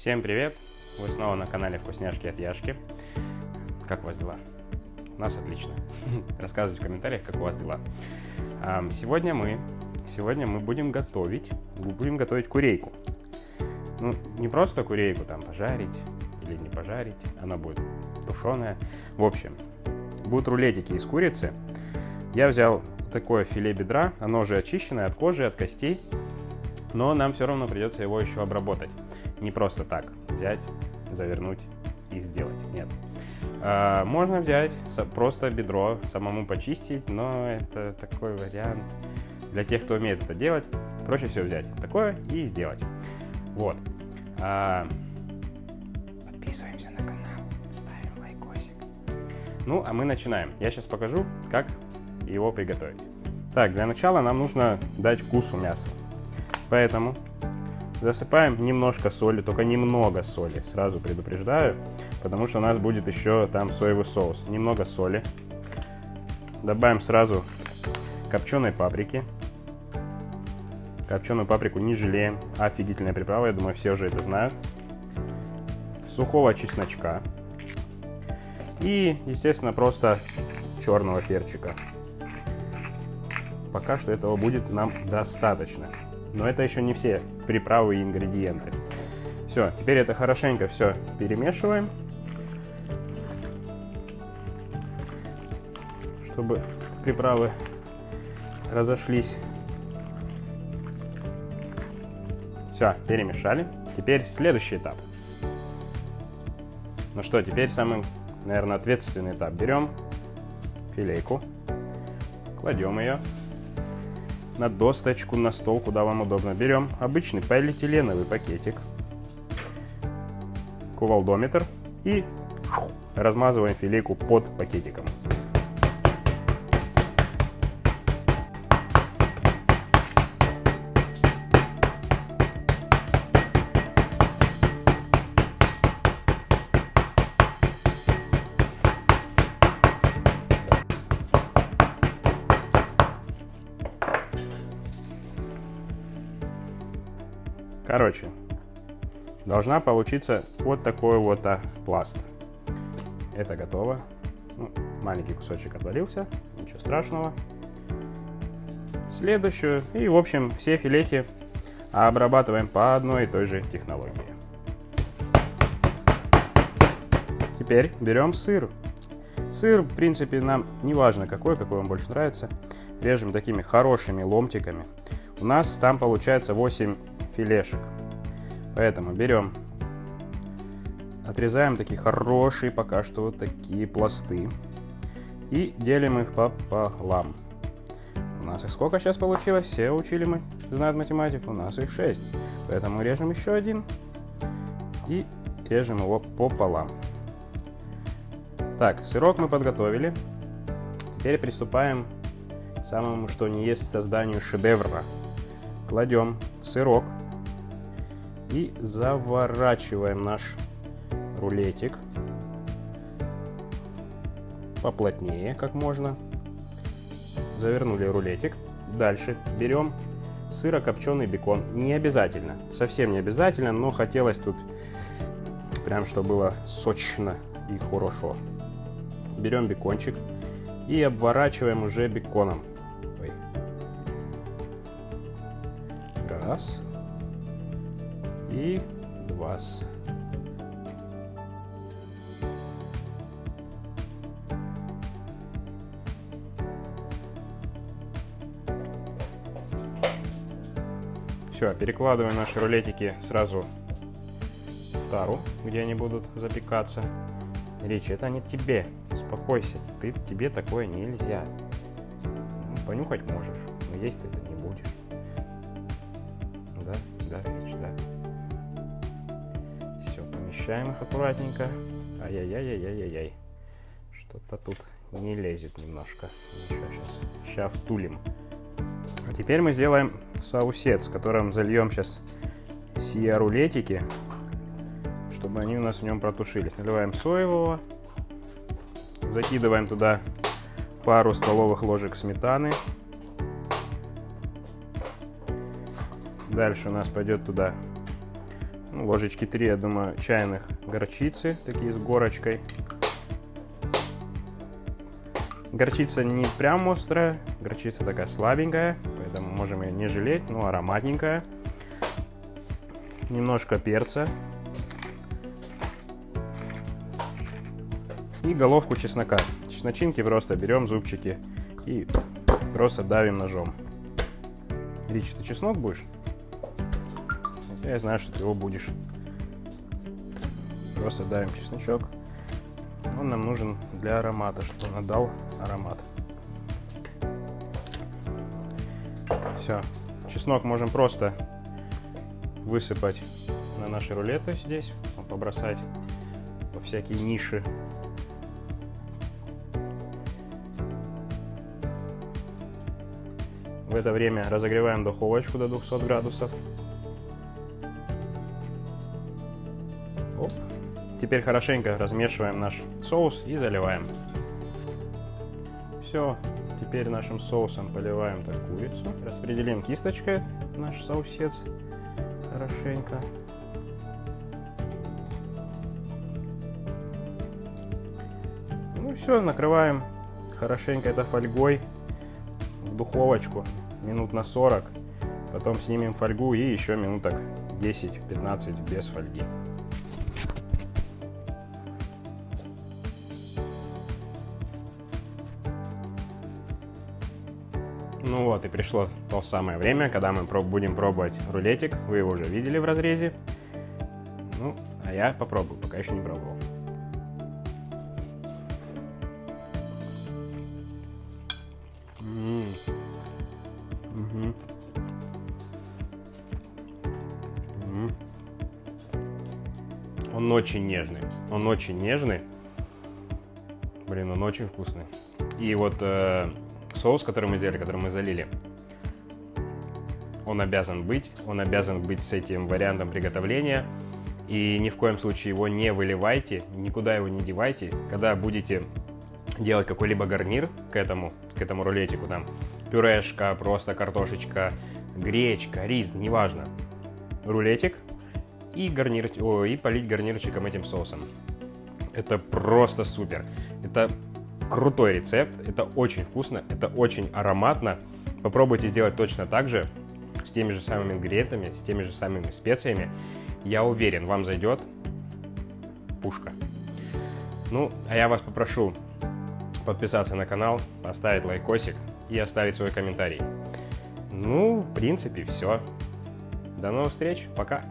Всем привет! Вы снова на канале Вкусняшки от Яшки. Как у вас дела? У нас отлично. Рассказывайте в комментариях, как у вас дела. Сегодня мы, сегодня мы будем готовить, будем готовить курейку. Ну, не просто курейку там пожарить или не пожарить, она будет тушеная. В общем, будут рулетики из курицы. Я взял такое филе бедра, оно уже очищенное от кожи, от костей, но нам все равно придется его еще обработать. Не просто так взять, завернуть и сделать. Нет. А, можно взять просто бедро, самому почистить, но это такой вариант для тех, кто умеет это делать. Проще всего взять такое и сделать. Вот. А, подписываемся на канал, ставим лайкосик. Ну, а мы начинаем. Я сейчас покажу, как его приготовить. Так, для начала нам нужно дать вкусу мяса. Поэтому Засыпаем немножко соли, только немного соли, сразу предупреждаю, потому что у нас будет еще там соевый соус. Немного соли. Добавим сразу копченой паприки. Копченую паприку не жалеем. Офигительная приправа, я думаю, все уже это знают. Сухого чесночка. И, естественно, просто черного перчика. Пока что этого будет нам достаточно. Но это еще не все приправы и ингредиенты. Все, теперь это хорошенько все перемешиваем. Чтобы приправы разошлись. Все, перемешали. Теперь следующий этап. Ну что, теперь самый, наверное, ответственный этап. Берем филейку, кладем ее на досточку, на стол, куда вам удобно. Берем обычный полиэтиленовый пакетик, кувалдометр и размазываем филейку под пакетиком. Короче, должна получиться вот такой вот а, пласт. Это готово. Ну, маленький кусочек отвалился, ничего страшного. Следующую. И, в общем, все филехи обрабатываем по одной и той же технологии. Теперь берем сыр. Сыр, в принципе, нам не важно какой, какой вам больше нравится. Режем такими хорошими ломтиками. У нас там получается 8 филешек. Поэтому берем, отрезаем такие хорошие пока что вот такие пласты и делим их пополам. У нас их сколько сейчас получилось? Все учили мы, знают математику, у нас их 6. Поэтому режем еще один и режем его пополам. Так, сырок мы подготовили. Теперь приступаем к самому, что не есть созданию шедевра. Кладем сырок и заворачиваем наш рулетик поплотнее, как можно. Завернули рулетик. Дальше берем сырокопченый бекон. Не обязательно, совсем не обязательно, но хотелось тут прям, чтобы было сочно и хорошо. Берем бекончик и обворачиваем уже беконом. Раз и два. Все, перекладываем наши рулетики сразу в тару, где они будут запекаться. Речь, это не тебе. Успокойся, ты, тебе такое нельзя. Ну, понюхать можешь, но есть ты это не будешь. Да, Речь, да. Смещаем их аккуратненько. Ай-яй-яй-яй-яй-яй. Что-то тут не лезет немножко. Сейчас. Сейчас втулим. А теперь мы сделаем соусет, с которым зальем сейчас сия рулетики, чтобы они у нас в нем протушились. Наливаем соевого. Закидываем туда пару столовых ложек сметаны. Дальше у нас пойдет туда ну, ложечки 3, я думаю, чайных горчицы, такие с горочкой. Горчица не прям острая, горчица такая слабенькая, поэтому можем ее не жалеть, но ароматненькая. Немножко перца. И головку чеснока. Чесночинки просто берем зубчики и просто давим ножом. Рич, ты чеснок будешь? Я знаю, что ты его будешь. Просто давим чесночок. Он нам нужен для аромата, чтобы он отдал аромат. Все. Чеснок можем просто высыпать на наши рулеты здесь, побросать во всякие ниши. В это время разогреваем духовочку до 200 градусов. Оп. Теперь хорошенько размешиваем наш соус и заливаем. Все, теперь нашим соусом поливаем так курицу. Распределим кисточкой наш соусец хорошенько. Ну все, накрываем хорошенько это фольгой в духовочку минут на 40. Потом снимем фольгу и еще минуток 10-15 без фольги. Ну вот и пришло то самое время, когда мы будем пробовать рулетик. Вы его уже видели в разрезе. Ну, а я попробую, пока еще не пробовал. Он очень нежный. Он очень нежный. Блин, он очень вкусный. И вот э, соус, который мы сделали, который мы залили, он обязан быть. Он обязан быть с этим вариантом приготовления. И ни в коем случае его не выливайте, никуда его не девайте. Когда будете делать какой-либо гарнир к этому, к этому рулетику, там, пюрешка, просто картошечка, гречка, рис, неважно. Рулетик и, гарнир, о, и полить гарнирчиком этим соусом. Это просто супер. Это крутой рецепт, это очень вкусно, это очень ароматно. Попробуйте сделать точно так же, с теми же самыми ингредиентами, с теми же самыми специями. Я уверен, вам зайдет пушка. Ну, а я вас попрошу подписаться на канал, поставить лайкосик и оставить свой комментарий. Ну, в принципе, все. До новых встреч, пока!